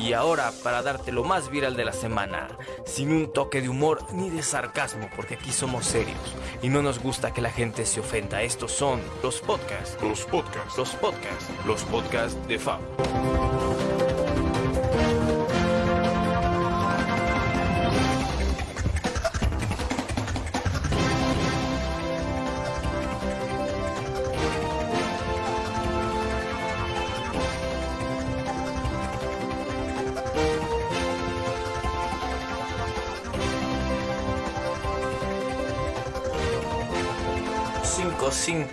Y ahora para darte lo más viral de la semana, sin un toque de humor ni de sarcasmo, porque aquí somos serios y no nos gusta que la gente se ofenda. Estos son los podcasts, Los podcasts. los podcasts, los podcasts de Fab.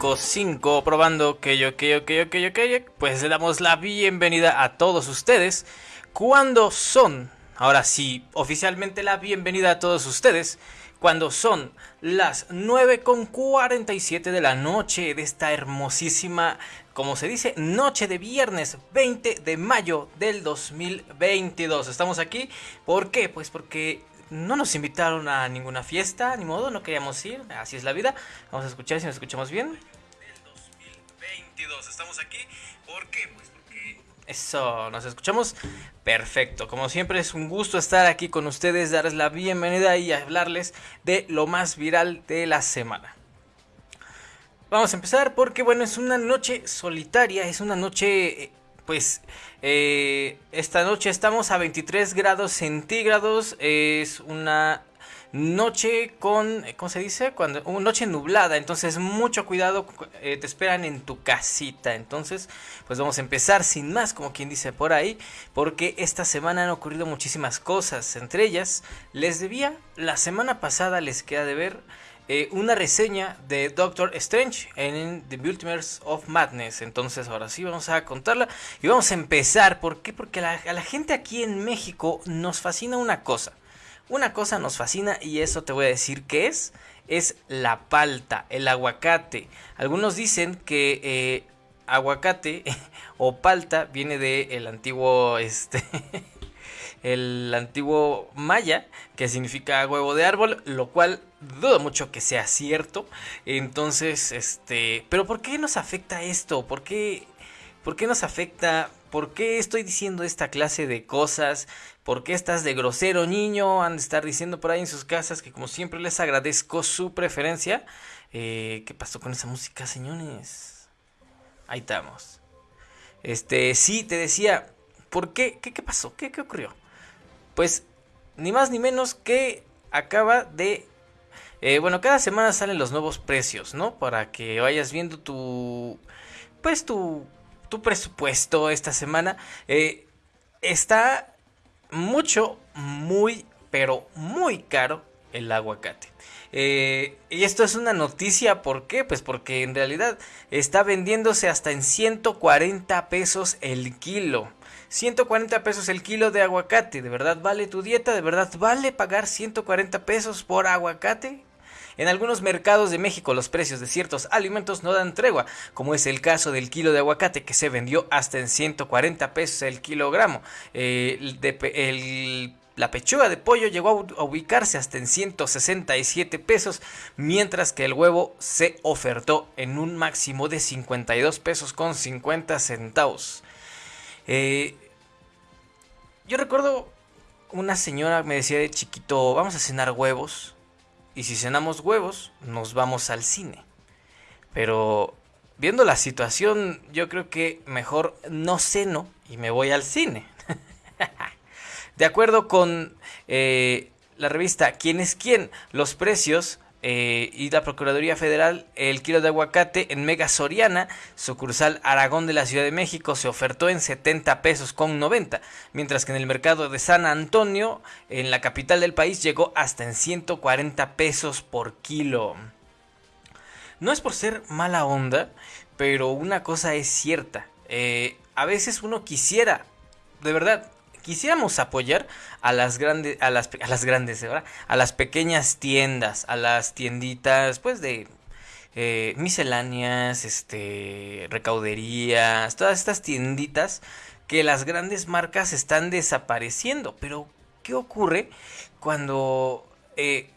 Cinco, cinco, cinco, probando que yo, que yo, que yo, que yo, que yo, pues le damos la bienvenida a todos ustedes. Cuando son, ahora sí, oficialmente la bienvenida a todos ustedes, cuando son las 9 con 47 de la noche de esta hermosísima, como se dice, noche de viernes 20 de mayo del 2022. Estamos aquí, ¿por qué? Pues porque no nos invitaron a ninguna fiesta, ni modo, no queríamos ir, así es la vida. Vamos a escuchar si nos escuchamos bien. Del 2022, estamos aquí, ¿por qué? Pues porque... Eso, nos escuchamos perfecto. Como siempre es un gusto estar aquí con ustedes, darles la bienvenida y hablarles de lo más viral de la semana. Vamos a empezar porque bueno, es una noche solitaria, es una noche pues eh, esta noche estamos a 23 grados centígrados. Es una noche con, ¿cómo se dice? Cuando noche nublada. Entonces mucho cuidado. eh, te esperan en tu casita. Entonces, pues vamos a empezar sin más, como quien dice por ahí, porque esta semana han ocurrido muchísimas cosas. Entre ellas, les debía la semana pasada les queda de ver eh, una reseña de Doctor Strange en The Multiverse of Madness. Entonces, ahora sí vamos a contarla y vamos a empezar. ¿Por qué? Porque a la gente aquí en México nos fascina una cosa. Una cosa nos fascina y eso te voy a decir que es. Es la palta, el aguacate. Algunos dicen que eh, aguacate o palta viene del el antiguo este el antiguo maya que significa huevo de árbol, lo cual dudo mucho que sea cierto. Entonces, este, pero ¿por qué nos afecta esto? ¿Por qué por qué nos afecta? ¿Por qué estoy diciendo esta clase de cosas? ¿Por qué estás de grosero niño? Han de estar diciendo por ahí en sus casas que como siempre les agradezco su preferencia. Eh, ¿Qué pasó con esa música, señores? Ahí estamos. Este, sí, te decía, ¿por qué? ¿Qué, pasó? ¿Qué, ¿Qué ocurrió? Pues ni más ni menos que acaba de... eh, bueno, cada semana salen los nuevos precios, ¿no? Para que vayas viendo tu... Pues tu, tu presupuesto esta semana. Eh, está mucho, muy, pero muy caro el aguacate. Eh, y esto es una noticia, ¿por qué? Pues porque en realidad está vendiéndose hasta en 140 pesos el kilo. 140 pesos el kilo de aguacate. ¿De verdad vale tu dieta? ¿De verdad vale pagar 140 pesos por aguacate? En algunos mercados de México los precios de ciertos alimentos no dan tregua, como es el caso del kilo de aguacate que se vendió hasta en 140 pesos el kilogramo. Eh, de la pechuga de pollo llegó a ubicarse hasta en 167 pesos, mientras que el huevo se ofertó en un máximo de 52 pesos con 50 centavos. Eh, yo recuerdo una señora me decía de chiquito, vamos a cenar huevos. Y si cenamos huevos, nos vamos al cine. Pero viendo la situación, yo creo que mejor no ceno y me voy al cine. de acuerdo con eh, la revista ¿Quién es quién? Los precios eh, y la Procuraduría Federal, el kilo de aguacate en Mega Soriana, sucursal Aragón de la Ciudad de México, se ofertó en 70 pesos con 90, mientras que en el mercado de San Antonio, en la capital del país, llegó hasta en 140 pesos por kilo. No es por ser mala onda, pero una cosa es cierta. eh, a veces uno quisiera, de verdad, quisiéramos apoyar a las grandes, a las, a las grandes, ¿verdad? A las pequeñas tiendas, a las tienditas, pues de eh, misceláneas, este, recauderías, todas estas tienditas que las grandes marcas están desapareciendo. Pero, ¿qué ocurre cuando eh,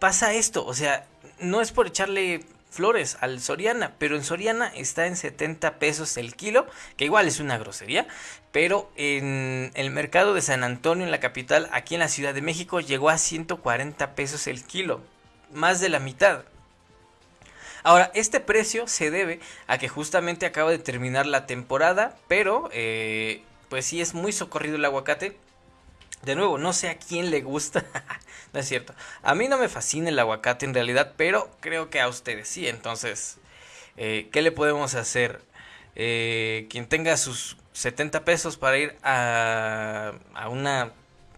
pasa esto? O sea, no es por echarle Flores, al Soriana, pero en Soriana está en 70 pesos el kilo, que igual es una grosería, pero en el mercado de San Antonio, en la capital, aquí en la Ciudad de México, llegó a 140 pesos el kilo, más de la mitad. Ahora, este precio se debe a que justamente acaba de terminar la temporada, pero eh, pues sí es muy socorrido el aguacate. De nuevo, no sé a quién le gusta. es cierto. A mí no me fascina el aguacate en realidad, pero creo que a ustedes sí. Entonces, eh, ¿qué le podemos hacer? Eh, quien tenga sus 70 pesos para ir a, a, una,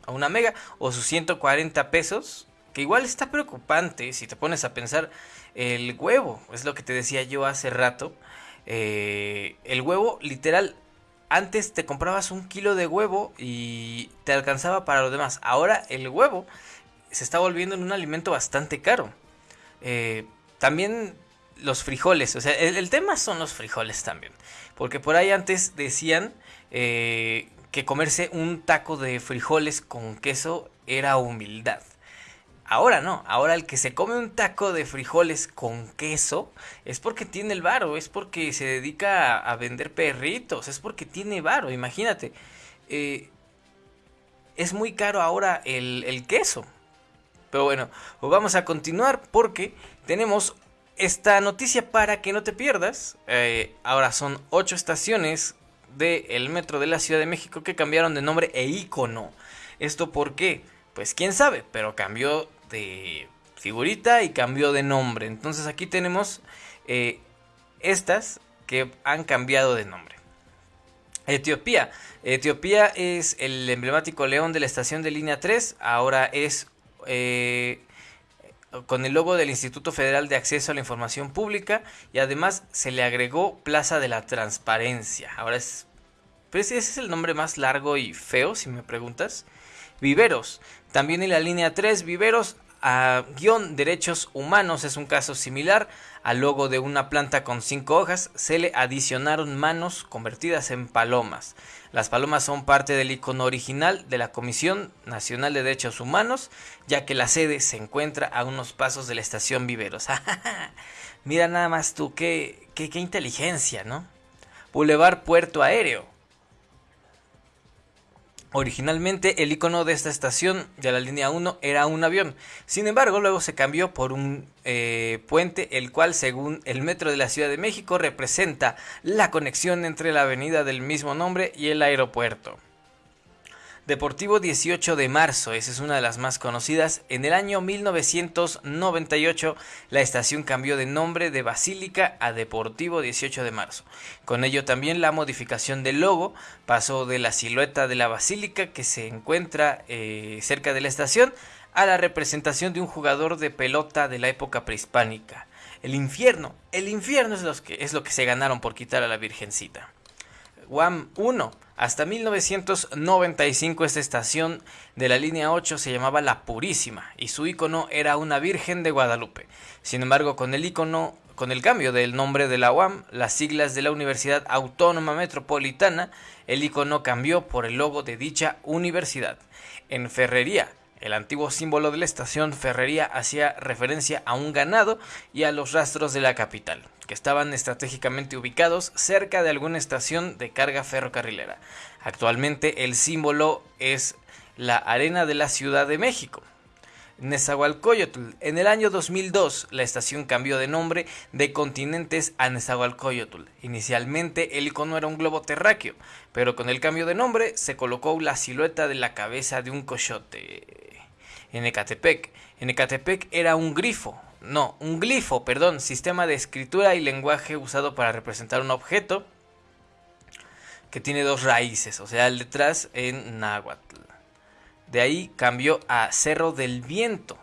a una mega o sus 140 pesos, que igual está preocupante si te pones a pensar el huevo. Es lo que te decía yo hace rato. Eh, el huevo literal antes te comprabas un kilo de huevo y te alcanzaba para lo demás. Ahora el huevo se está volviendo en un alimento bastante caro. Eh, también los frijoles, o sea, el, tema son los frijoles también. Porque por ahí antes decían eh, que comerse un taco de frijoles con queso era humildad. Ahora no, ahora el que se come un taco de frijoles con queso es porque tiene el varo, es porque se dedica a, vender perritos, es porque tiene varo, imagínate. Eh, es muy caro ahora el, queso. Pero bueno, pues vamos a continuar porque tenemos esta noticia para que no te pierdas. Eh, ahora son ocho estaciones del metro de la Ciudad de México que cambiaron de nombre e icono. ¿Esto por qué? Pues quién sabe, pero cambió de figurita y cambió de nombre. Entonces aquí tenemos eh, estas que han cambiado de nombre. Etiopía. Etiopía es el emblemático león de la estación de línea 3. Ahora es eh, con el logo del Instituto Federal de Acceso a la Información Pública y además se le agregó Plaza de la Transparencia. Ahora es... Pues ese es el nombre más largo y feo, si me preguntas. Viveros. También en la línea 3, Viveros a guion derechos humanos es un caso similar. Al logo de una planta con cinco hojas se le adicionaron manos convertidas en palomas. Las palomas son parte del icono original de la Comisión Nacional de Derechos Humanos, ya que la sede se encuentra a unos pasos de la estación Viveros. Mira nada más tú, qué, qué, qué inteligencia, ¿no? Boulevard Puerto Aéreo. Originalmente el icono de esta estación de la línea 1 era un avión, sin embargo luego se cambió por un eh, puente el cual según el metro de la Ciudad de México representa la conexión entre la avenida del mismo nombre y el aeropuerto. Deportivo 18 de marzo, esa es una de las más conocidas. En el año 1998 la estación cambió de nombre de Basílica a Deportivo 18 de marzo. Con ello también la modificación del logo pasó de la silueta de la basílica que se encuentra eh, cerca de la estación a la representación de un jugador de pelota de la época prehispánica. El infierno, el infierno es, que, es lo que se ganaron por quitar a la Virgencita. WAM 1 hasta 1995 esta estación de la línea 8 se llamaba La Purísima y su icono era una Virgen de Guadalupe. Sin embargo, con el icono con el cambio del nombre de la UAM, las siglas de la Universidad Autónoma Metropolitana, el icono cambió por el logo de dicha universidad. En Ferrería, el antiguo símbolo de la estación Ferrería hacía referencia a un ganado y a los rastros de la capital que estaban estratégicamente ubicados cerca de alguna estación de carga ferrocarrilera. Actualmente el símbolo es la Arena de la Ciudad de México. Nezahualcóyotl. En el año 2002, la estación cambió de nombre de Continentes a Nezahualcóyotl. Inicialmente el icono era un globo terráqueo, pero con el cambio de nombre se colocó la silueta de la cabeza de un coyote. En Ecatepec. En Ecatepec era un grifo, no, un glifo, perdón, sistema de escritura y lenguaje usado para representar un objeto que tiene dos raíces, o sea, el detrás en náhuatl. De ahí cambió a Cerro del Viento.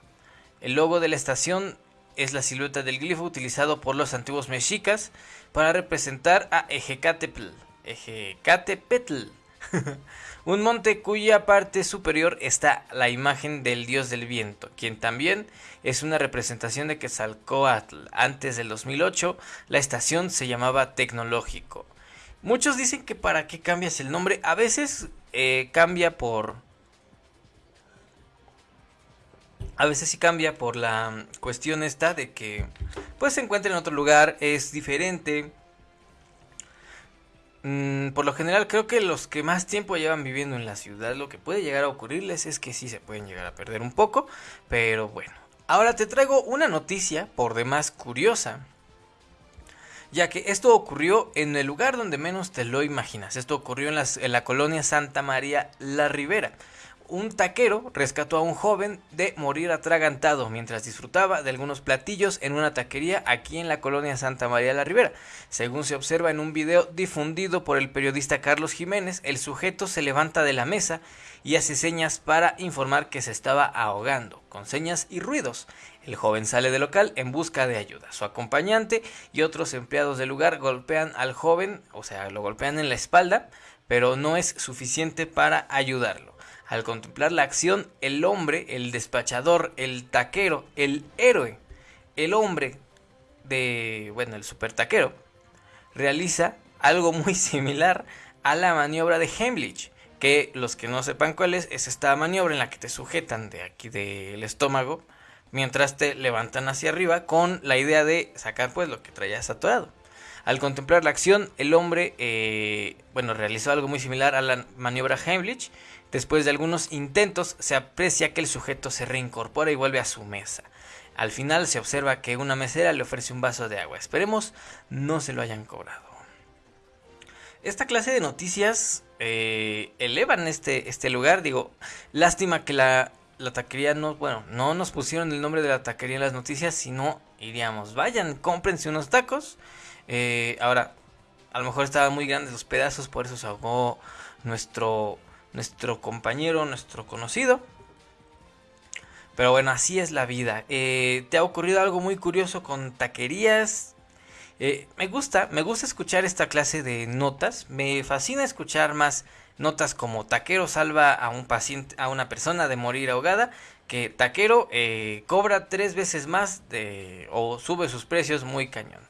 El logo de la estación es la silueta del glifo utilizado por los antiguos mexicas para representar a Ejecatepetl. Ejecatepetl. un monte cuya parte superior está la imagen del dios del viento, quien también es una representación de Quetzalcoatl. Antes del 2008, la estación se llamaba Tecnológico. Muchos dicen que para qué cambias el nombre, a veces eh, cambia por A veces sí cambia por la cuestión esta de que pues se encuentra en otro lugar, es diferente. Mm, por lo general creo que los que más tiempo llevan viviendo en la ciudad lo que puede llegar a ocurrirles es que sí se pueden llegar a perder un poco, pero bueno. Ahora te traigo una noticia por demás curiosa ya que esto ocurrió en el lugar donde menos te lo imaginas. Esto ocurrió en, en, la colonia Santa María La Ribera un taquero rescató a un joven de morir atragantado mientras disfrutaba de algunos platillos en una taquería aquí en la colonia Santa María la Ribera. Según se observa en un video difundido por el periodista Carlos Jiménez, el sujeto se levanta de la mesa y hace señas para informar que se estaba ahogando, con señas y ruidos. El joven sale del local en busca de ayuda. Su acompañante y otros empleados del lugar golpean al joven, o sea, lo golpean en la espalda, pero no es suficiente para ayudarlo. Al contemplar la acción, el hombre, el despachador, el taquero, el héroe, el hombre de, bueno, el super taquero, realiza algo muy similar a la maniobra de Heimlich, que los que no sepan cuál es, es esta maniobra en la que te sujetan de aquí del estómago mientras te levantan hacia arriba con la idea de sacar pues lo que traías atorado. Al contemplar la acción, el hombre, eh, bueno, realizó algo muy similar a la maniobra Heimlich, Después de algunos intentos se aprecia que el sujeto se reincorpora y vuelve a su mesa. Al final se observa que una mesera le ofrece un vaso de agua. Esperemos no se lo hayan cobrado. Esta clase de noticias eh, elevan este, este lugar. Digo, lástima que la, la taquería no, bueno, no nos pusieron el nombre de la taquería en las noticias, sino iríamos, vayan, cómprense unos tacos. Eh, ahora, a lo mejor estaban muy grandes los pedazos, por eso se ahogó nuestro nuestro compañero, nuestro conocido. Pero bueno, así es la vida. Eh, ¿Te ha ocurrido algo muy curioso con taquerías? Eh, me gusta, me gusta escuchar esta clase de notas. Me fascina escuchar más notas como taquero salva a un paciente, a una persona de morir ahogada, que taquero eh, cobra tres veces más de, o sube sus precios muy cañón.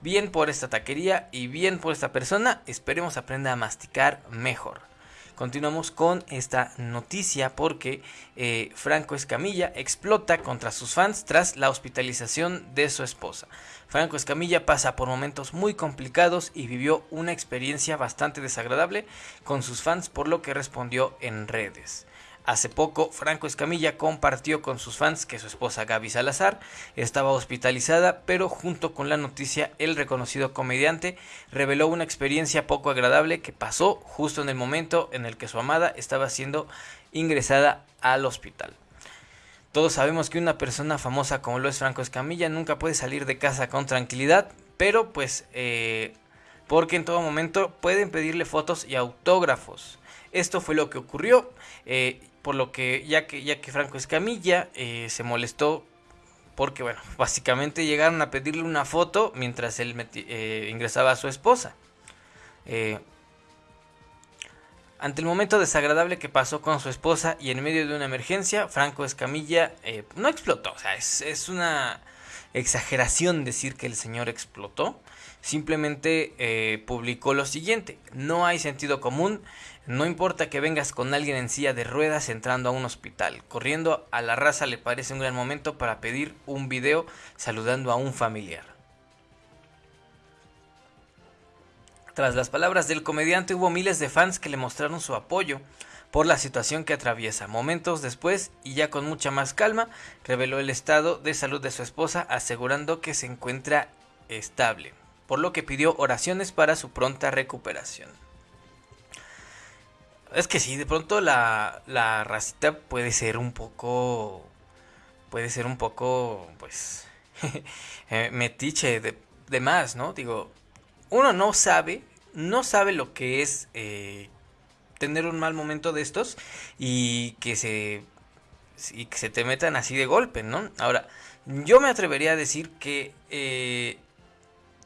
Bien por esta taquería y bien por esta persona, esperemos aprenda a masticar mejor. Continuamos con esta noticia porque eh, Franco Escamilla explota contra sus fans tras la hospitalización de su esposa. Franco Escamilla pasa por momentos muy complicados y vivió una experiencia bastante desagradable con sus fans por lo que respondió en redes. Hace poco, Franco Escamilla compartió con sus fans que su esposa Gaby Salazar estaba hospitalizada, pero junto con la noticia, el reconocido comediante reveló una experiencia poco agradable que pasó justo en el momento en el que su amada estaba siendo ingresada al hospital. Todos sabemos que una persona famosa como lo es Franco Escamilla nunca puede salir de casa con tranquilidad, pero pues eh, porque en todo momento pueden pedirle fotos y autógrafos. Esto fue lo que ocurrió. Eh, por lo que ya que, ya que Franco Escamilla eh, se molestó porque, bueno, básicamente llegaron a pedirle una foto mientras él eh, ingresaba a su esposa. Eh, ante el momento desagradable que pasó con su esposa y en medio de una emergencia, Franco Escamilla no explotó. O sea, es, es, una exageración decir que el señor explotó. Simplemente publicó lo siguiente. No hay sentido común no importa que vengas con alguien en silla de ruedas entrando a un hospital. Corriendo a la raza le parece un gran momento para pedir un video saludando a un familiar. Tras las palabras del comediante hubo miles de fans que le mostraron su apoyo por la situación que atraviesa. Momentos después, y ya con mucha más calma, reveló el estado de salud de su esposa asegurando que se encuentra estable, por lo que pidió oraciones para su pronta recuperación. Es que sí, de pronto la, la racita puede ser un poco. Puede ser un poco, pues. Eh, metiche de, de, más, ¿no? Digo, uno no sabe, no sabe lo que es eh, tener un mal momento de estos y que se. y que se te metan así de golpe, ¿no? Ahora, yo me atrevería a decir que. Eh,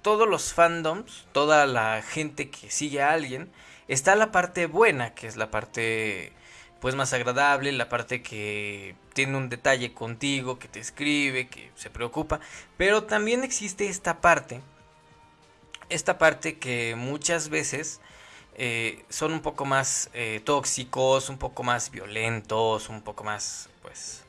todos los fandoms, toda la gente que sigue a alguien, Está la parte buena, que es la parte pues más agradable, la parte que tiene un detalle contigo, que te escribe, que se preocupa, pero también existe esta parte, esta parte que muchas veces eh, son un poco más eh, tóxicos, un poco más violentos, un poco más, pues,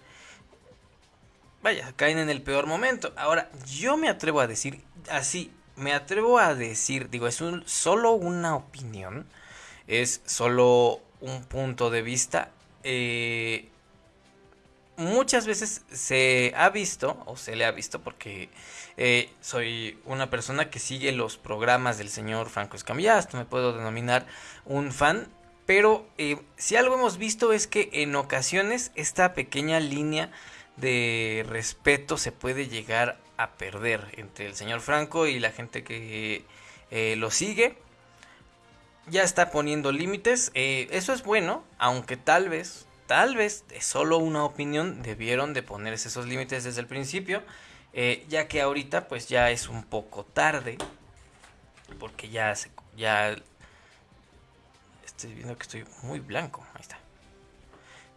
vaya, caen en el peor momento. Ahora, yo me atrevo a decir, así, me atrevo a decir, digo, es solo una opinión, es solo un punto de vista. Eh, muchas veces se ha visto, o se le ha visto, porque eh, soy una persona que sigue los programas del señor Franco Escamilla, me puedo denominar un fan, pero eh, si algo hemos visto es que en ocasiones esta pequeña línea de respeto se puede llegar a perder entre el señor Franco y la gente que eh, lo sigue. Ya está poniendo límites, eso es bueno, aunque tal vez tal vez es solo una opinión, debieron de ponerse esos límites desde el principio, eh, ya que ahorita pues ya es un poco tarde, porque ya se, ya estoy viendo que estoy muy blanco, ahí está.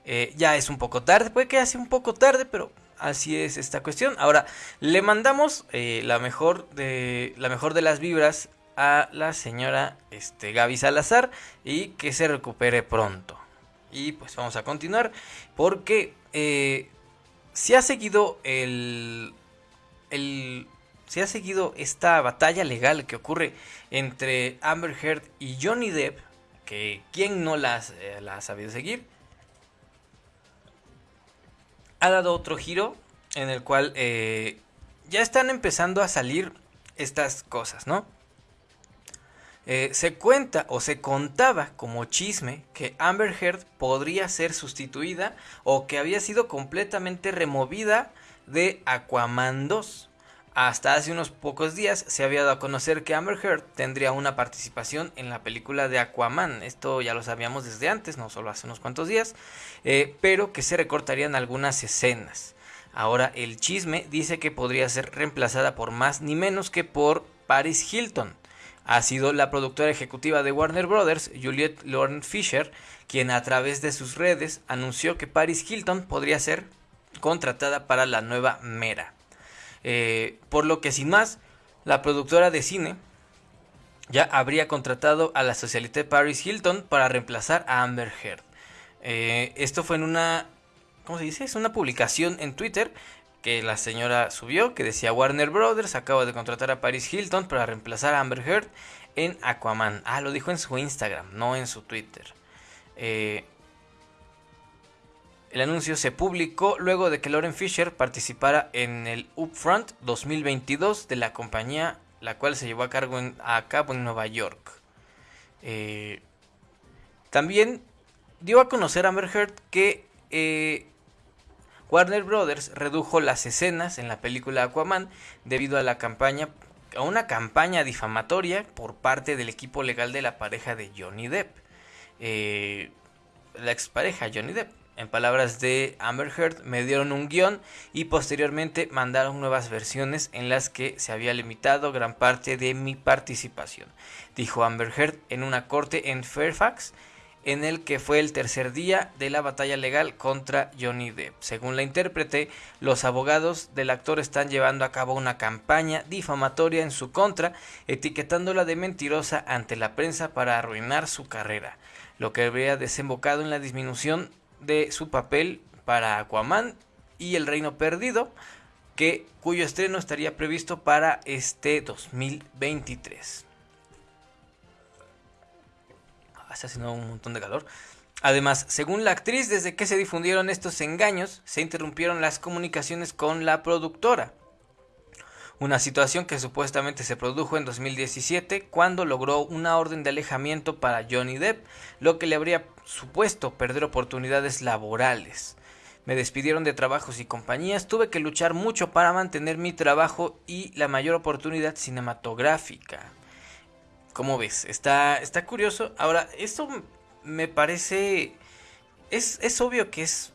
Eh, ya es un poco tarde, puede que sea un poco tarde, pero así es esta cuestión. Ahora le mandamos eh, la mejor de la mejor de las vibras a la señora este, Gaby Salazar y que se recupere pronto. Y pues vamos a continuar porque eh, se ha seguido el, el se ha seguido esta batalla legal que ocurre entre Amber Heard y Johnny Depp, que quien no las, eh, la ha sabido seguir, ha dado otro giro en el cual eh, ya están empezando a salir estas cosas, ¿no? Eh, se cuenta o se contaba como chisme que Amber Heard podría ser sustituida o que había sido completamente removida de Aquaman 2. Hasta hace unos pocos días se había dado a conocer que Amber Heard tendría una participación en la película de Aquaman. Esto ya lo sabíamos desde antes, no solo hace unos cuantos días, eh, pero que se recortarían algunas escenas. Ahora el chisme dice que podría ser reemplazada por más ni menos que por Paris Hilton ha sido la productora ejecutiva de Warner Brothers, Juliette Lorne Fisher, quien a través de sus redes anunció que Paris Hilton podría ser contratada para la nueva Mera. Eh, por lo que sin más, la productora de cine ya habría contratado a la socialité Paris Hilton para reemplazar a Amber Heard. Eh, esto fue en una, ¿cómo se dice? Es una publicación en Twitter que la señora subió que decía Warner Brothers acaba de contratar a Paris Hilton para reemplazar a Amber Heard en Aquaman. Ah, lo dijo en su Instagram, no en su Twitter. Eh, el anuncio se publicó luego de que Lauren Fisher participara en el Upfront 2022 de la compañía, la cual se llevó a, cargo a cabo en Nueva York. Eh, también dio a conocer a Amber Heard que eh, Warner Brothers redujo las escenas en la película Aquaman debido a la campaña a una campaña difamatoria por parte del equipo legal de la pareja de Johnny Depp. Eh, la expareja Johnny Depp. En palabras de Amber Heard, me dieron un guion y posteriormente mandaron nuevas versiones en las que se había limitado gran parte de mi participación, dijo Amber Heard en una corte en Fairfax en el que fue el tercer día de la batalla legal contra Johnny Depp. Según la intérprete, los abogados del actor están llevando a cabo una campaña difamatoria en su contra, etiquetándola de mentirosa ante la prensa para arruinar su carrera, lo que habría desembocado en la disminución de su papel para Aquaman y El Reino Perdido, que, cuyo estreno estaría previsto para este 2023 está haciendo un montón de calor. Además, según la actriz, desde que se difundieron estos engaños, se interrumpieron las comunicaciones con la productora. Una situación que supuestamente se produjo en 2017 cuando logró una orden de alejamiento para Johnny Depp, lo que le habría supuesto perder oportunidades laborales. Me despidieron de trabajos y compañías, tuve que luchar mucho para mantener mi trabajo y la mayor oportunidad cinematográfica. ¿Cómo ves? Está, está curioso. Ahora, esto me parece... Es, es obvio que es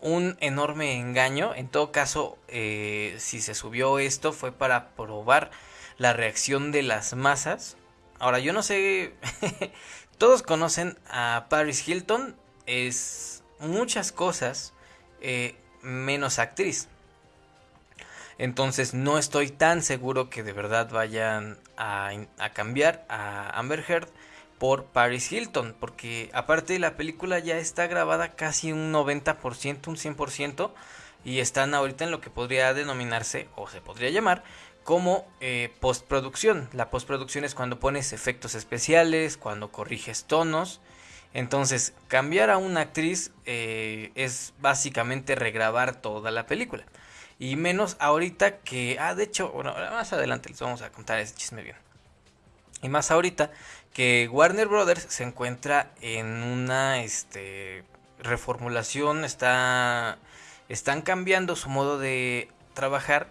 un enorme engaño. En todo caso, eh, si se subió esto fue para probar la reacción de las masas. Ahora, yo no sé... Todos conocen a Paris Hilton. Es muchas cosas eh, menos actriz. Entonces no estoy tan seguro que de verdad vayan a, cambiar a Amber Heard por Paris Hilton. Porque aparte la película ya está grabada casi un 90%, un 100%. y están ahorita en lo que podría denominarse o se podría llamar como eh, postproducción. La postproducción es cuando pones efectos especiales, cuando corriges tonos. Entonces, cambiar a una actriz eh, es básicamente regrabar toda la película. Y menos ahorita que... Ah, de hecho, bueno, más adelante les vamos a contar ese chisme bien. Y más ahorita que Warner Brothers se encuentra en una este, reformulación, está, están cambiando su modo de trabajar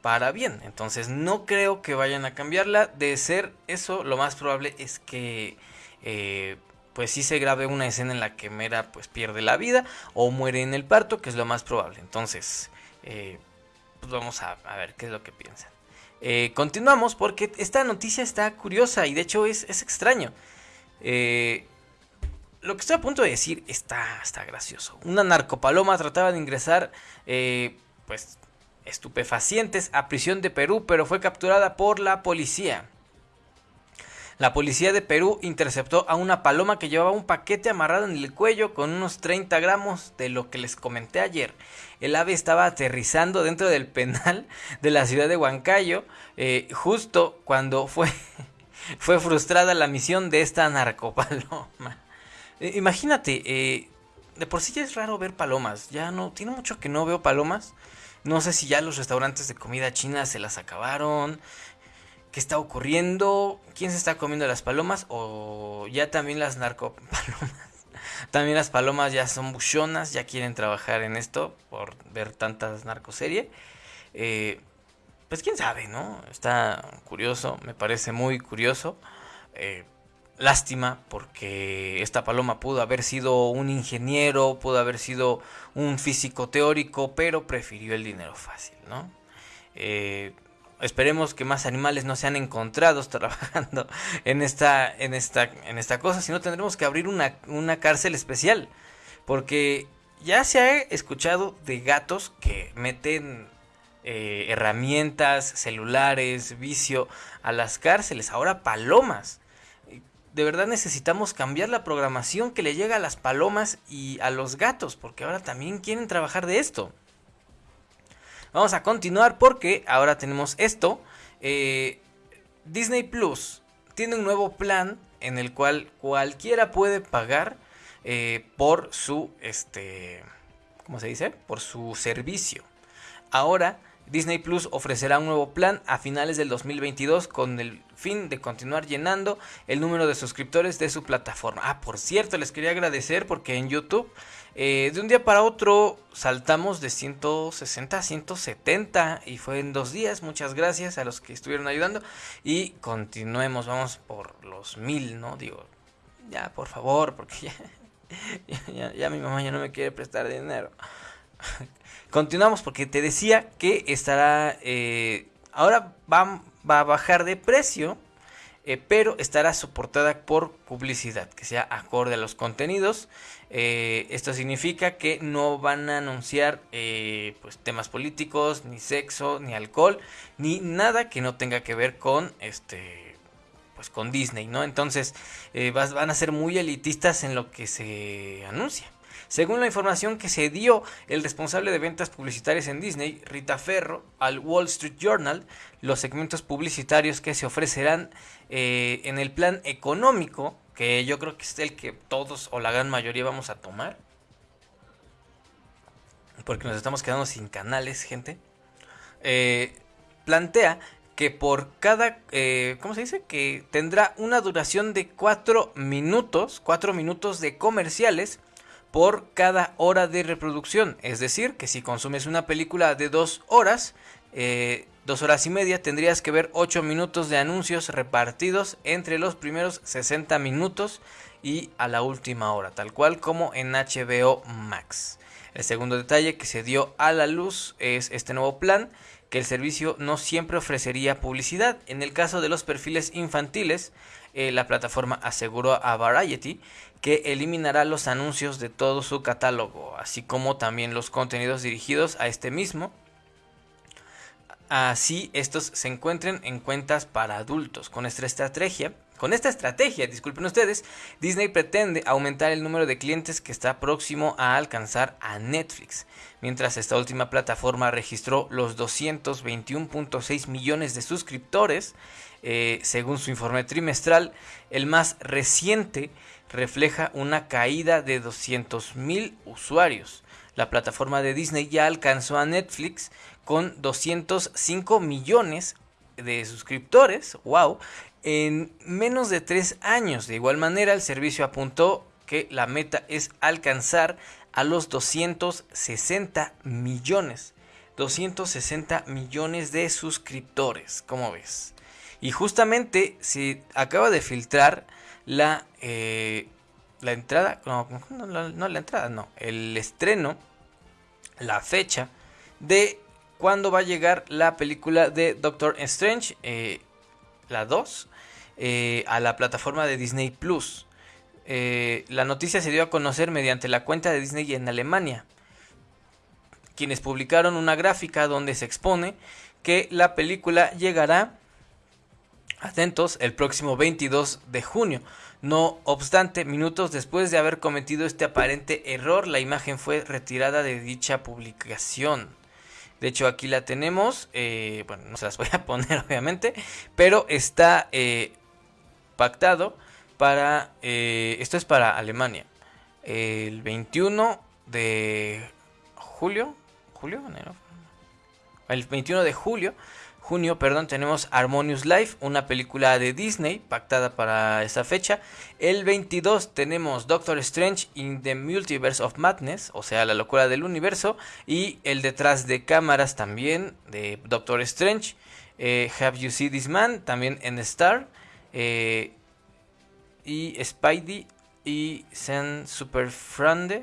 para bien. Entonces no creo que vayan a cambiarla. De ser eso, lo más probable es que eh, pues sí se grabe una escena en la que Mera pues pierde la vida o muere en el parto, que es lo más probable. Entonces, eh, pues vamos a, ver qué es lo que piensan. Eh, continuamos porque esta noticia está curiosa y de hecho es, es extraño. lo que estoy a punto de decir está, está gracioso. Una narcopaloma trataba de ingresar pues estupefacientes a prisión de Perú, pero fue capturada por la policía. La policía de Perú interceptó a una paloma que llevaba un paquete amarrado en el cuello con unos 30 gramos de lo que les comenté ayer. El ave estaba aterrizando dentro del penal de la ciudad de Huancayo eh, justo cuando fue, fue frustrada la misión de esta narcopaloma. Eh, imagínate, eh, de por sí ya es raro ver palomas. Ya no, tiene mucho que no veo palomas. No sé si ya los restaurantes de comida china se las acabaron. ¿Qué está ocurriendo? ¿Quién se está comiendo las palomas? O ya también las narcopalomas. También las palomas ya son buchonas, ya quieren trabajar en esto por ver tantas narcoserie. Eh, pues quién sabe, ¿no? Está curioso, me parece muy curioso. Eh, Lástima porque esta paloma pudo haber sido un ingeniero, pudo haber sido un físico teórico, pero prefirió el dinero fácil, ¿no? Eh, esperemos que más animales no sean encontrados trabajando en esta, en esta, en esta cosa, sino tendremos que abrir una, una cárcel especial, porque ya se ha escuchado de gatos que meten eh, herramientas, celulares, vicio a las cárceles, ahora palomas de verdad necesitamos cambiar la programación que le llega a las palomas y a los gatos, porque ahora también quieren trabajar de esto. Vamos a continuar porque ahora tenemos esto. Eh, Disney Plus tiene un nuevo plan en el cual cualquiera puede pagar eh, por su, este, ¿cómo se dice? Por su servicio. Ahora Disney Plus ofrecerá un nuevo plan a finales del 2022 con el fin de continuar llenando el número de suscriptores de su plataforma. Ah, por cierto, les quería agradecer porque en YouTube eh, de un día para otro saltamos de 160 a 170 y fue en dos días. Muchas gracias a los que estuvieron ayudando y continuemos, vamos por los mil, ¿no? Digo, ya por favor, porque ya, ya mi mamá ya no me quiere prestar dinero. Continuamos porque te decía que estará... Eh, ahora va, va, a bajar de precio. Eh, pero estará soportada por publicidad que sea acorde a los contenidos. Eh, esto significa que no van a anunciar pues, temas políticos, ni sexo, ni alcohol, ni nada que no tenga que ver con este pues con Disney, ¿no? Entonces van a ser muy elitistas en lo que se anuncia. Según la información que se dio el responsable de ventas publicitarias en Disney, Rita Ferro, al Wall Street Journal, los segmentos publicitarios que se ofrecerán eh, en el plan económico, que yo creo que es el que todos o la gran mayoría vamos a tomar, porque nos estamos quedando sin canales, gente, eh, plantea que por cada, eh, ¿cómo se dice? Que tendrá una duración de 4 minutos, 4 minutos de comerciales por cada hora de reproducción. Es decir, que si consumes una película de dos horas, eh, dos horas y media, tendrías que ver 8 minutos de anuncios repartidos entre los primeros 60 minutos y a la última hora, tal cual como en HBO Max. El segundo detalle que se dio a la luz es este nuevo plan, que el servicio no siempre ofrecería publicidad. En el caso de los perfiles infantiles, eh, la plataforma aseguró a Variety que eliminará los anuncios de todo su catálogo, así como también los contenidos dirigidos a este mismo. Así estos se encuentren en cuentas para adultos. Con esta estrategia, con esta estrategia, disculpen ustedes, Disney pretende aumentar el número de clientes que está próximo a alcanzar a Netflix, mientras esta última plataforma registró los 221.6 millones de suscriptores, eh, según su informe trimestral, el más reciente refleja una caída de 200 mil usuarios. La plataforma de Disney ya alcanzó a Netflix con 205 millones de suscriptores, wow, en menos de tres años. De igual manera, el servicio apuntó que la meta es alcanzar a los 260 millones. 260 millones de suscriptores, ¿cómo ves? Y justamente se acaba de filtrar la, eh, la entrada, no, la entrada, no, el estreno, la fecha de cuándo va a llegar la película de Doctor Strange, eh, la 2, eh, a la plataforma de Disney Plus. Eh, la noticia se dio a conocer mediante la cuenta de Disney en Alemania, quienes publicaron una gráfica donde se expone que la película llegará, atentos, el próximo 22 de junio. No obstante, minutos después de haber cometido este aparente error, la imagen fue retirada de dicha publicación. De hecho, aquí la tenemos. Eh, bueno, no se las voy a poner, obviamente. Pero está pactado para, eh, esto es para Alemania, el 21 de julio, julio, el 21 de julio, junio, perdón, tenemos Harmonious Life, una película de Disney pactada para esa fecha. El 22 tenemos Doctor Strange in the Multiverse of Madness, o sea, la locura del universo, y el detrás de cámaras también de Doctor Strange. Eh, Have You Seen This Man, también en Star. Eh, y Spidey y Sen Super Frande,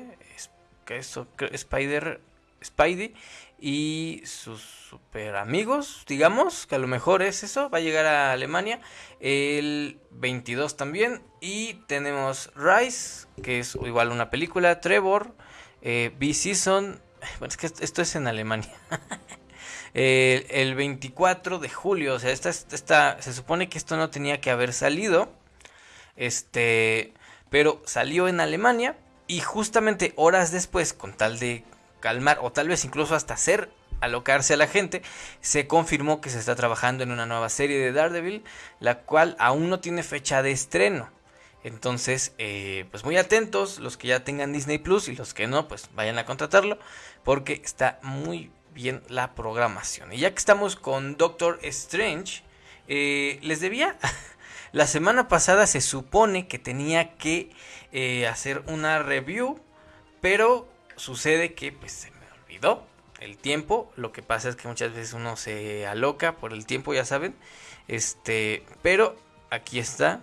que es Spider, Spidey y sus super amigos, digamos, que a lo mejor es eso, va a llegar a Alemania el 22 también y tenemos Rise, que es igual una película, Trevor, eh, B-Season, bueno, es que esto es en Alemania. el, 24 de julio. O sea, esta, esta, se supone que esto no tenía que haber salido. Este, pero salió en Alemania y justamente horas después, con tal de calmar o tal vez incluso hasta hacer alocarse a la gente, se confirmó que se está trabajando en una nueva serie de Daredevil, la cual aún no tiene fecha de estreno. Entonces, eh, pues muy atentos los que ya tengan Disney Plus y los que no, pues vayan a contratarlo porque está muy bien la programación. Y ya que estamos con Doctor Strange, eh, les debía... la semana pasada se supone que tenía que eh, hacer una review, pero sucede que pues se me olvidó el tiempo. Lo que pasa es que muchas veces uno se aloca por el tiempo, ya saben. Este, pero aquí está.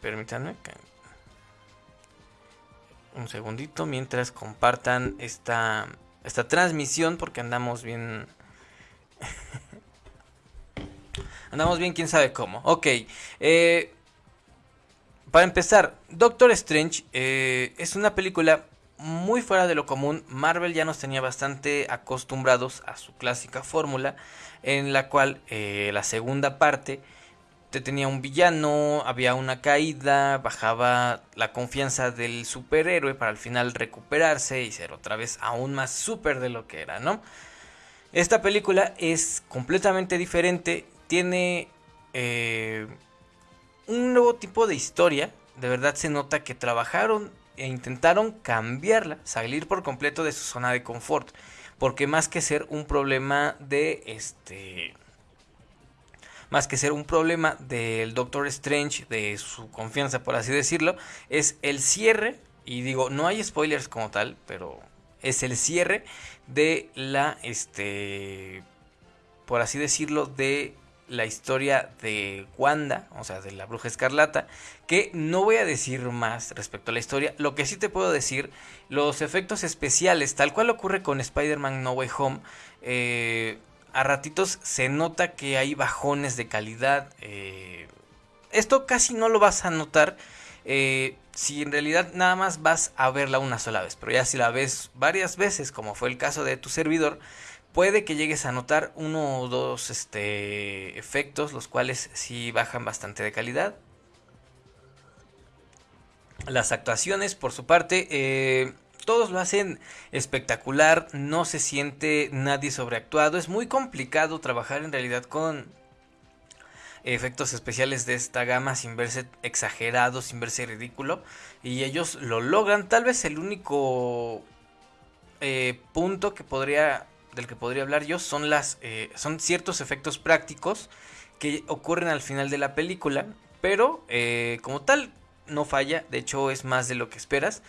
Permítanme un segundito mientras compartan esta esta transmisión porque andamos bien... andamos bien, quién sabe cómo. Ok. Eh, para empezar, Doctor Strange eh, es una película muy fuera de lo común. Marvel ya nos tenía bastante acostumbrados a su clásica fórmula en la cual eh, la segunda parte te tenía un villano, había una caída, bajaba la confianza del superhéroe para al final recuperarse y ser otra vez aún más super de lo que era, ¿no? Esta película es completamente diferente, tiene eh, un nuevo tipo de historia, de verdad se nota que trabajaron e intentaron cambiarla, salir por completo de su zona de confort, porque más que ser un problema de este más que ser un problema del Doctor Strange, de su confianza, por así decirlo, es el cierre, y digo, no hay spoilers como tal, pero es el cierre de la, este, por así decirlo, de la historia de Wanda, o sea, de la bruja escarlata, que no voy a decir más respecto a la historia, lo que sí te puedo decir, los efectos especiales, tal cual ocurre con Spider-Man No Way Home, eh, a ratitos se nota que hay bajones de calidad. Eh, esto casi no lo vas a notar eh, si en realidad nada más vas a verla una sola vez. Pero ya si la ves varias veces, como fue el caso de tu servidor, puede que llegues a notar uno o dos este, efectos, los cuales sí bajan bastante de calidad. Las actuaciones, por su parte, eh, todos lo hacen espectacular, no se siente nadie sobreactuado, es muy complicado trabajar en realidad con efectos especiales de esta gama sin verse exagerado, sin verse ridículo, y ellos lo logran, tal vez el único eh, punto que podría del que podría hablar yo son las eh, son ciertos efectos prácticos que ocurren al final de la película pero eh, como tal no falla de hecho es más de lo que esperas.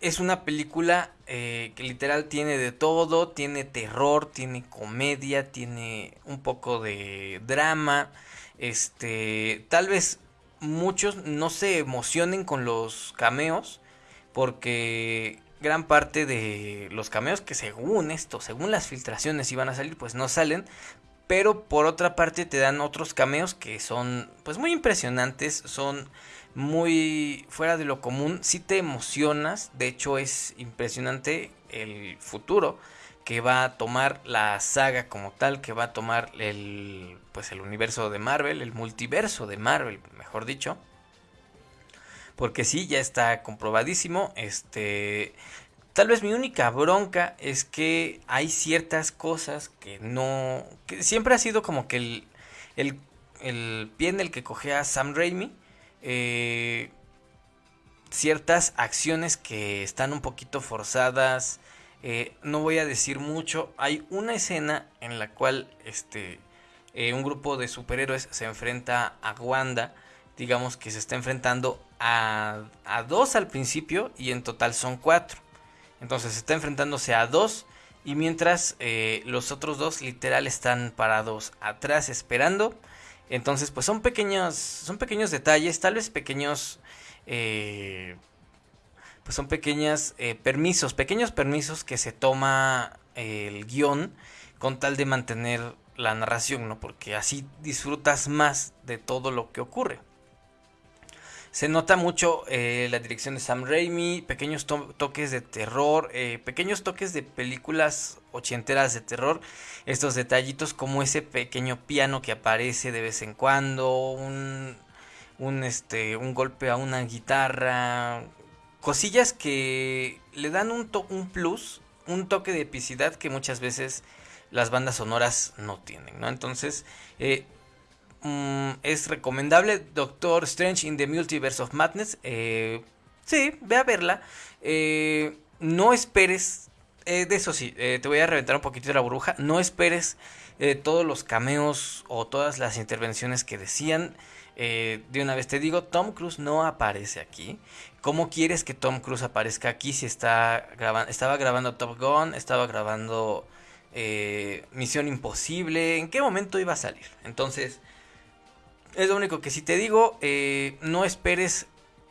Es una película que literal tiene de todo tiene terror tiene comedia tiene un poco de drama este tal vez muchos no se emocionen con los cameos porque gran parte de los cameos que según esto, según las filtraciones iban a salir, pues no salen. Pero por otra parte te dan otros cameos que son pues muy impresionantes, son muy fuera de lo común, si te emocionas, de hecho es impresionante el futuro que va a tomar la saga como tal, que va a tomar el pues el universo de Marvel, el multiverso de Marvel, mejor dicho. Porque sí, ya está comprobadísimo. Este. Tal vez mi única bronca es que hay ciertas cosas que no. que siempre ha sido como que el. el, el pie en el que cogea Sam Raimi. Eh, ciertas acciones que están un poquito forzadas. Eh, no voy a decir mucho. Hay una escena en la cual este, eh, un grupo de superhéroes se enfrenta a Wanda. Digamos que se está enfrentando a, dos al principio y en total son cuatro. Entonces está enfrentándose a dos y mientras eh, los otros dos literal están parados atrás esperando. Entonces pues son pequeños, son pequeños detalles, tal vez pequeños... Eh, pues son pequeños eh, permisos, pequeños permisos que se toma el guion con tal de mantener la narración, ¿no? Porque así disfrutas más de todo lo que ocurre. Se nota mucho eh, la dirección de Sam Raimi, pequeños toques de terror, eh, pequeños toques de películas ochenteras de terror, estos detallitos como ese pequeño piano que aparece de vez en cuando, un, un, este, un golpe a una guitarra, cosillas que le dan un, un plus, un toque de epicidad que muchas veces las bandas sonoras no tienen, ¿no? Entonces, eh, Mm, es recomendable. Doctor Strange in the Multiverse of Madness. Eh, sí, ve a verla. Eh, no esperes. Eh, de eso sí, te voy a reventar un poquito de la burbuja. No esperes todos los cameos o todas las intervenciones que decían. de una vez te digo, Tom Cruise no aparece aquí. ¿Cómo quieres que Tom Cruise aparezca aquí si está estaba grabando Top Gun, estaba grabando Misión Imposible? ¿En qué momento iba a salir? Entonces, es lo único que si te digo, eh, no esperes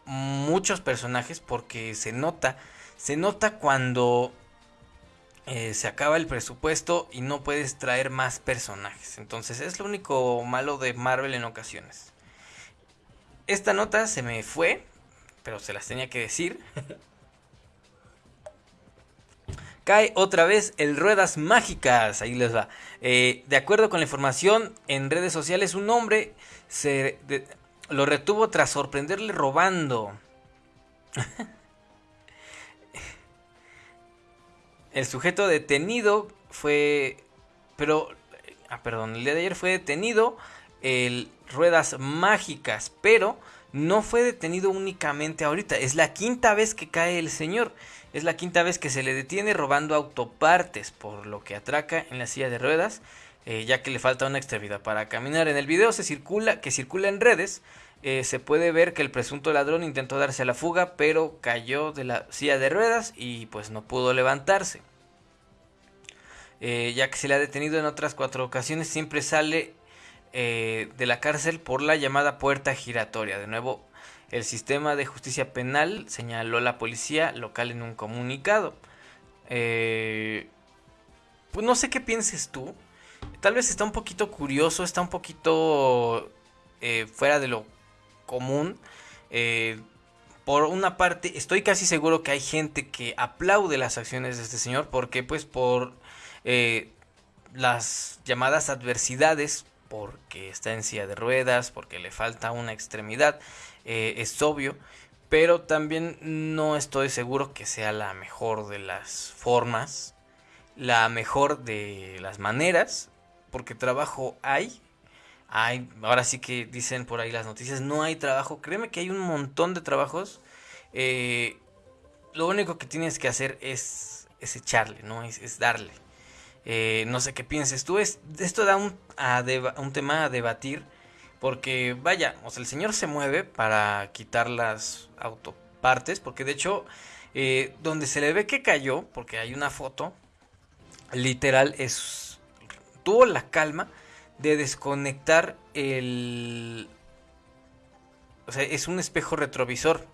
muchos personajes porque se nota, se nota cuando eh, se acaba el presupuesto y no puedes traer más personajes. Entonces es lo único malo de Marvel en ocasiones. Esta nota se me fue, pero se las tenía que decir. Cae otra vez el Ruedas Mágicas. Ahí les va. Eh, de acuerdo con la información en redes sociales, un hombre se lo retuvo tras sorprenderle robando. el sujeto detenido fue. Pero. Ah, perdón, el día de ayer fue detenido el Ruedas Mágicas, pero no fue detenido únicamente ahorita. Es la quinta vez que cae el señor. Es la quinta vez que se le detiene robando autopartes, por lo que atraca en la silla de ruedas, eh, ya que le falta una extremidad para caminar. En el video se circula, que circula en redes, eh, se puede ver que el presunto ladrón intentó darse a la fuga, pero cayó de la silla de ruedas y pues no pudo levantarse. Eh, ya que se le ha detenido en otras cuatro ocasiones, siempre sale de la cárcel por la llamada puerta giratoria. De nuevo, el sistema de justicia penal señaló la policía local en un comunicado. Pues no sé qué pienses tú. Tal vez está un poquito curioso, está un poquito eh, fuera de lo común. Eh, por una parte, estoy casi seguro que hay gente que aplaude las acciones de este señor. porque Pues por las llamadas adversidades porque está en silla de ruedas, porque le falta una extremidad, eh, es obvio, pero también no estoy seguro que sea la mejor de las formas, la mejor de las maneras, porque trabajo hay, hay, ahora sí que dicen por ahí las noticias, no hay trabajo, créeme que hay un montón de trabajos, eh, lo único que tienes que hacer es, es echarle, ¿no? Es, darle. Eh, no sé qué pienses tú, es, esto da un, un tema a debatir, porque vaya, o sea, el señor se mueve para quitar las autopartes, porque de hecho, eh, donde se le ve que cayó, porque hay una foto, literal es, tuvo la calma de desconectar el... O sea, es un espejo retrovisor.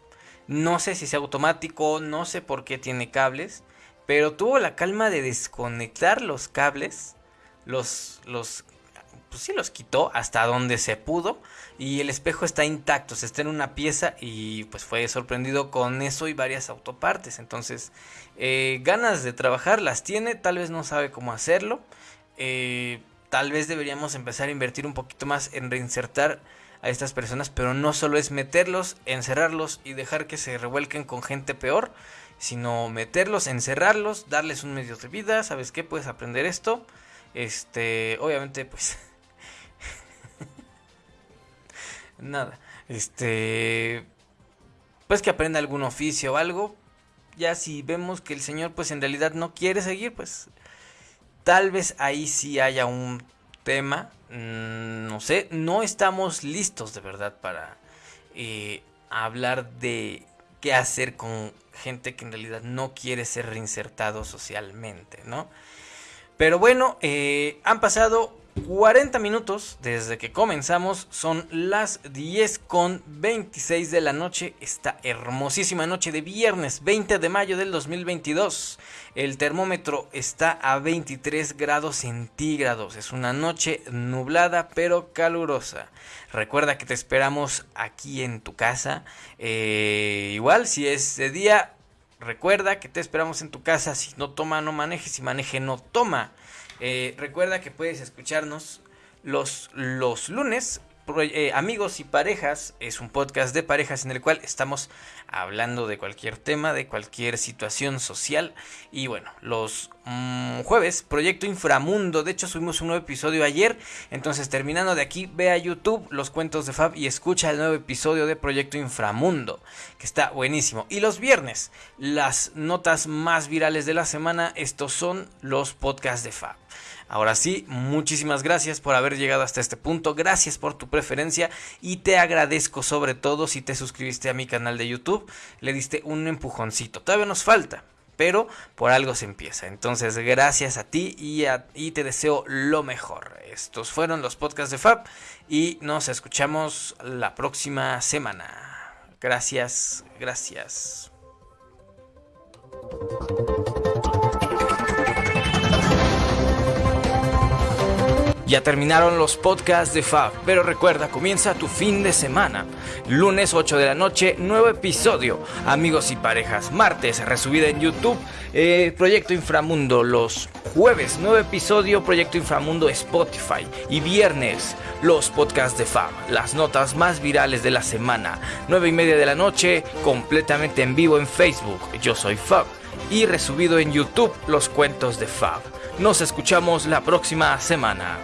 No sé si es automático, no sé por qué tiene cables, pero tuvo la calma de desconectar los cables, los, los, pues sí los quitó hasta donde se pudo y el espejo está intacto, se está en una pieza y pues fue sorprendido con eso y varias autopartes. Entonces, eh, ganas de trabajar las tiene, tal vez no sabe cómo hacerlo. Eh, tal vez deberíamos empezar a invertir un poquito más en reinsertar a estas personas, pero no solo es meterlos, encerrarlos y dejar que se revuelquen con gente peor, sino meterlos, encerrarlos, darles un medio de vida, ¿sabes qué? Puedes aprender esto. Este, obviamente, pues nada, este pues que aprenda algún oficio o algo. Ya si vemos que el señor pues en realidad no quiere seguir, pues Tal vez ahí sí haya un tema, mm, no sé, no estamos listos de verdad para eh, hablar de qué hacer con gente que en realidad no quiere ser reinsertado socialmente, ¿no? Pero bueno, eh, han pasado 40 minutos desde que comenzamos, son las 10 con 26 de la noche, esta hermosísima noche de viernes 20 de mayo del 2022. El termómetro está a 23 grados centígrados, es una noche nublada pero calurosa. Recuerda que te esperamos aquí en tu casa, eh, igual si es de día, recuerda que te esperamos en tu casa, si no toma no maneje, si maneje no toma. Eh, recuerda que puedes escucharnos los, los lunes. Eh, amigos y parejas es un podcast de parejas en el cual estamos hablando de cualquier tema, de cualquier situación social. Y bueno, los mm, jueves, Proyecto Inframundo. De hecho, subimos un nuevo episodio ayer. Entonces, terminando de aquí, ve a YouTube los cuentos de Fab y escucha el nuevo episodio de Proyecto Inframundo, que está buenísimo. Y los viernes, las notas más virales de la semana. Estos son los podcasts de Fab. Ahora sí, muchísimas gracias por haber llegado hasta este punto, gracias por tu preferencia y te agradezco sobre todo si te suscribiste a mi canal de YouTube, le diste un empujoncito, todavía nos falta, pero por algo se empieza. Entonces, gracias a ti y, te deseo lo mejor. Estos fueron los podcasts de Fab y nos escuchamos la próxima semana. Gracias, gracias. Ya terminaron los podcasts de Fab, pero recuerda, comienza tu fin de semana. Lunes 8 de la noche, nuevo episodio. Amigos y parejas. Martes, resubida en YouTube, eh, Proyecto Inframundo. Los jueves, nuevo episodio, Proyecto Inframundo Spotify. Y viernes, los podcasts de Fab. Las notas más virales de la semana. 9 y media de la noche, completamente en vivo en Facebook. Yo soy Fab. Y resubido en YouTube, los cuentos de Fab. Nos escuchamos la próxima semana.